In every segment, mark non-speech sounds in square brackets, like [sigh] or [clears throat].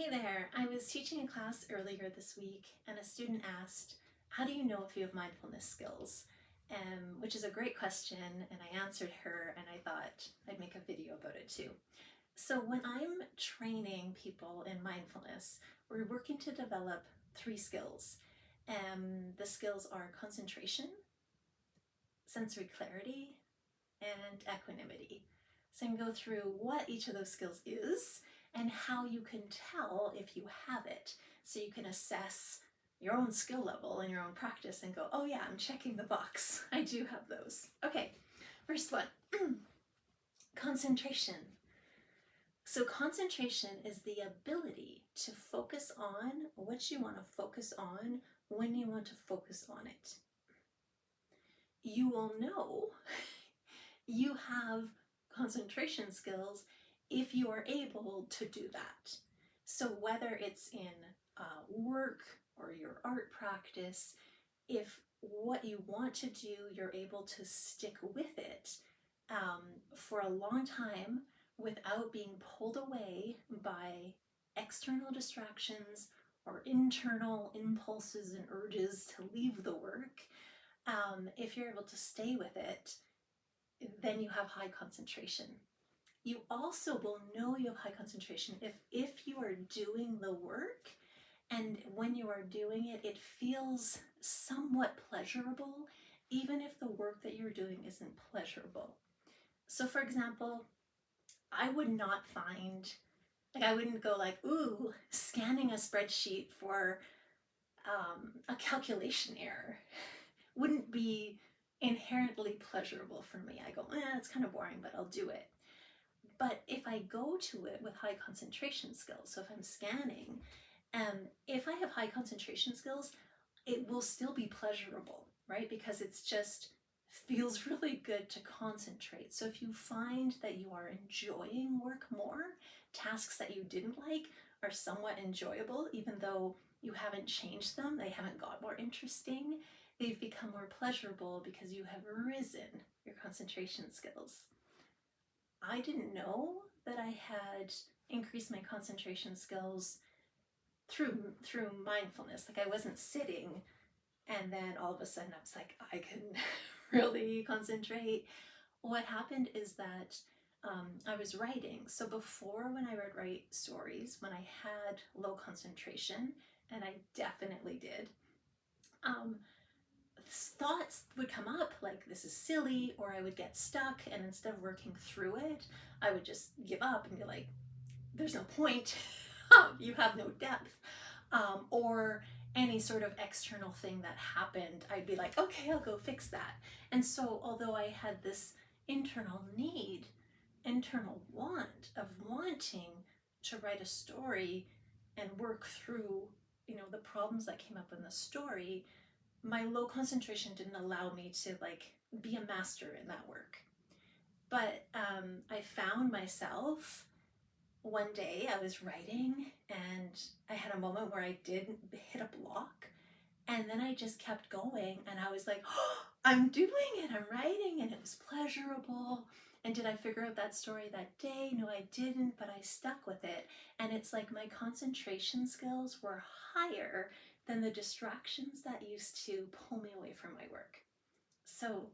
Hey there, I was teaching a class earlier this week and a student asked, how do you know if you have mindfulness skills? Um, which is a great question and I answered her and I thought I'd make a video about it too. So when I'm training people in mindfulness, we're working to develop three skills. Um, the skills are concentration, sensory clarity, and equanimity. So I can go through what each of those skills is and how you can tell if you have it. So you can assess your own skill level and your own practice and go, oh yeah, I'm checking the box. [laughs] I do have those. Okay, first one, [clears throat] concentration. So concentration is the ability to focus on what you want to focus on when you want to focus on it. You will know [laughs] you have concentration skills if you are able to do that. So whether it's in uh, work or your art practice, if what you want to do, you're able to stick with it um, for a long time without being pulled away by external distractions or internal impulses and urges to leave the work, um, if you're able to stay with it, then you have high concentration. You also will know you have high concentration if, if you are doing the work and when you are doing it, it feels somewhat pleasurable, even if the work that you're doing isn't pleasurable. So for example, I would not find, like I wouldn't go like, ooh, scanning a spreadsheet for um, a calculation error wouldn't be inherently pleasurable for me. I go, eh, it's kind of boring, but I'll do it. But if I go to it with high concentration skills, so if I'm scanning, um, if I have high concentration skills, it will still be pleasurable, right? Because it's just feels [laughs] really good to concentrate. So if you find that you are enjoying work more, tasks that you didn't like are somewhat enjoyable, even though you haven't changed them, they haven't got more interesting, they've become more pleasurable because you have risen your concentration skills. I didn't know that I had increased my concentration skills through through mindfulness. Like I wasn't sitting and then all of a sudden I was like, I can [laughs] really concentrate. What happened is that um, I was writing. So before when I would write stories, when I had low concentration, and I definitely did, um, thoughts would come up like this is silly or I would get stuck and instead of working through it I would just give up and be like there's no point. [laughs] You have no depth. Um, or any sort of external thing that happened I'd be like okay I'll go fix that. And so although I had this internal need internal want of wanting to write a story and work through you know the problems that came up in the story my low concentration didn't allow me to like be a master in that work. But um, I found myself one day I was writing and I had a moment where I did hit a block and then I just kept going and I was like, oh, [gasps] I'm doing it, I'm writing and it was pleasurable. And did I figure out that story that day? No, I didn't, but I stuck with it. And it's like my concentration skills were higher than the distractions that used to pull me away from my work. So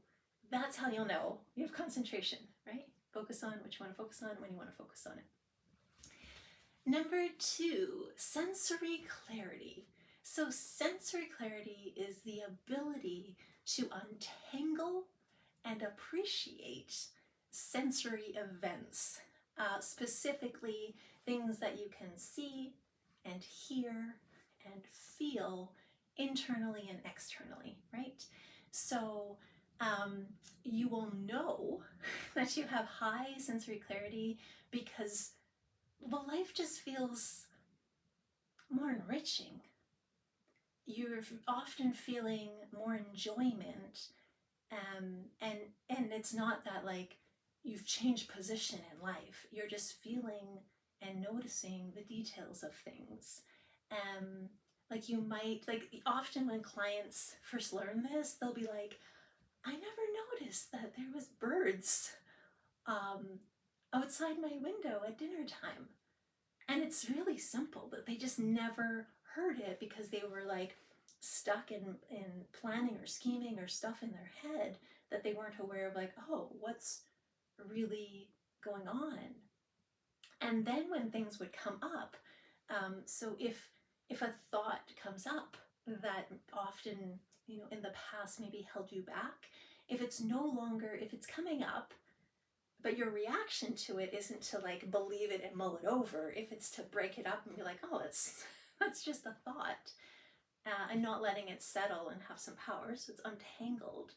that's how you'll know you have concentration, right? Focus on what you want to focus on when you want to focus on it. Number two, sensory clarity. So sensory clarity is the ability to untangle and appreciate sensory events, uh, specifically things that you can see and hear and feel internally and externally, right? So um, you will know [laughs] that you have high sensory clarity because well, life just feels more enriching. You're often feeling more enjoyment um, and and it's not that like you've changed position in life. You're just feeling and noticing the details of things um, like you might, like often when clients first learn this, they'll be like, I never noticed that there was birds um, outside my window at dinner time. And it's really simple, but they just never heard it because they were like stuck in, in planning or scheming or stuff in their head that they weren't aware of, like, oh, what's really going on? And then when things would come up, um, so if if a thought comes up that often, you know, in the past maybe held you back, if it's no longer, if it's coming up, but your reaction to it isn't to like believe it and mull it over, if it's to break it up and be like, oh, that's [laughs] that's just a thought, uh, and not letting it settle and have some power, so it's untangled,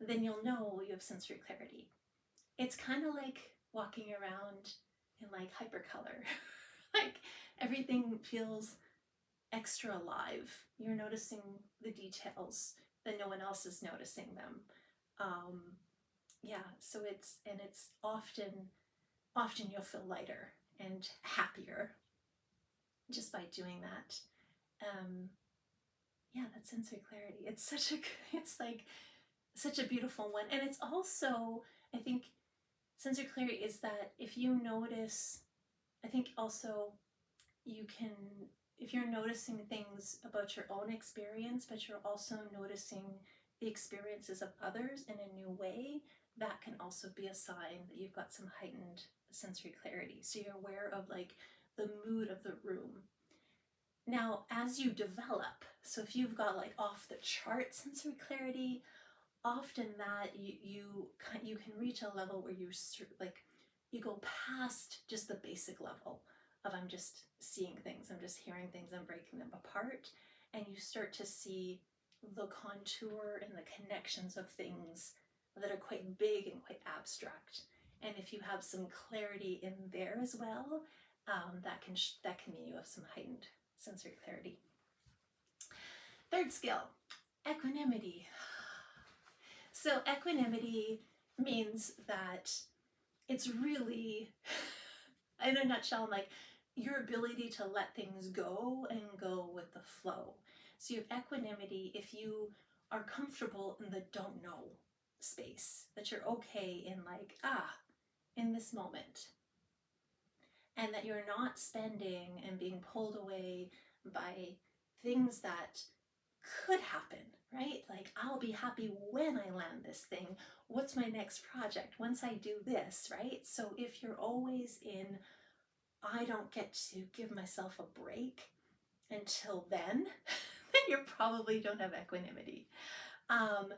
then you'll know you have sensory clarity. It's kind of like walking around in like hypercolor. [laughs] like everything feels extra alive. You're noticing the details that no one else is noticing them. Um, yeah, so it's, and it's often, often you'll feel lighter and happier just by doing that. Um, yeah, that sensory clarity. It's such a, [laughs] it's like such a beautiful one. And it's also, I think, sensory clarity is that if you notice, I think also you can, if you're noticing things about your own experience, but you're also noticing the experiences of others in a new way, that can also be a sign that you've got some heightened sensory clarity. So you're aware of like the mood of the room. Now, as you develop, so if you've got like off the chart sensory clarity, often that you you you can reach a level where you like you go past just the basic level of I'm just seeing things, I'm just hearing things, I'm breaking them apart, and you start to see the contour and the connections of things that are quite big and quite abstract. And if you have some clarity in there as well, um, that can that can mean you have some heightened sensory clarity. Third skill, equanimity. So equanimity means that it's really, [laughs] in a nutshell, like your ability to let things go and go with the flow. So you have equanimity if you are comfortable in the don't know space, that you're okay in like, ah, in this moment. And that you're not spending and being pulled away by things that could happen right? Like, I'll be happy when I land this thing. What's my next project once I do this, right? So if you're always in, I don't get to give myself a break until then, [laughs] then you probably don't have equanimity. Um,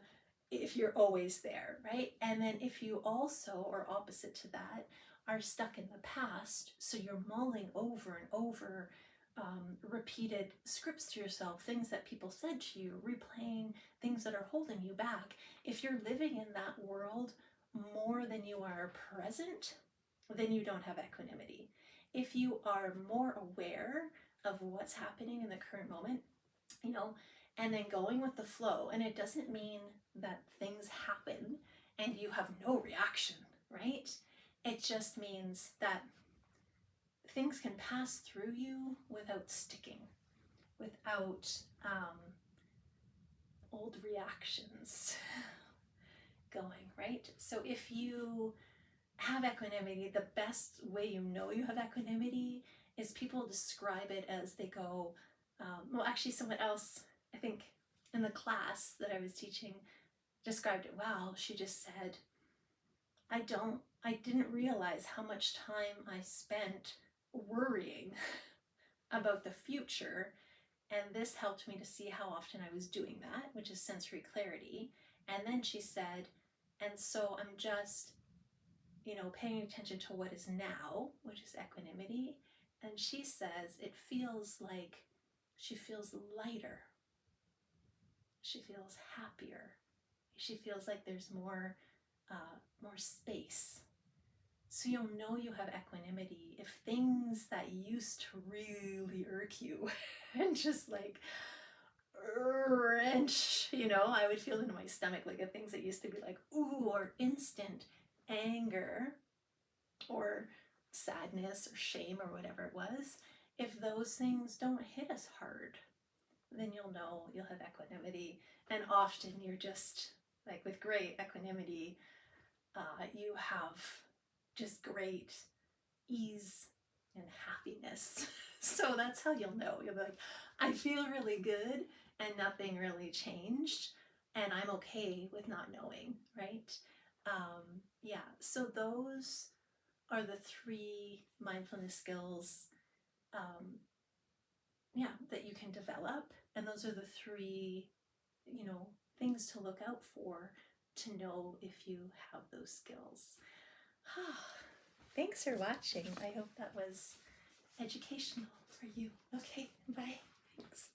if you're always there, right? And then if you also, or opposite to that, are stuck in the past, so you're mulling over and over um, repeated scripts to yourself, things that people said to you, replaying things that are holding you back. If you're living in that world more than you are present, then you don't have equanimity. If you are more aware of what's happening in the current moment, you know, and then going with the flow, and it doesn't mean that things happen and you have no reaction, right? It just means that things can pass through you without sticking, without um, old reactions [laughs] going, right? So if you have equanimity, the best way you know you have equanimity is people describe it as they go, um, well, actually, someone else, I think in the class that I was teaching, described it well. She just said, I don't, I didn't realize how much time I spent worrying [laughs] about the future. And this helped me to see how often I was doing that, which is sensory clarity. And then she said, and so I'm just, you know, paying attention to what is now, which is equanimity. And she says it feels like she feels lighter. She feels happier. She feels like there's more, uh, more space so you'll know you have equanimity if things that used to really irk you [laughs] and just like wrench, you know, I would feel in my stomach like the things that used to be like, ooh, or instant anger or sadness or shame or whatever it was, if those things don't hit us hard, then you'll know you'll have equanimity. And often you're just like with great equanimity, uh, you have just great ease and happiness. [laughs] so that's how you'll know. You'll be like, I feel really good and nothing really changed and I'm okay with not knowing, right? Um, yeah, so those are the three mindfulness skills um, yeah, that you can develop. And those are the three, you know, things to look out for to know if you have those skills. [sighs] Thanks for watching. I hope that was educational for you. Okay, bye. Thanks.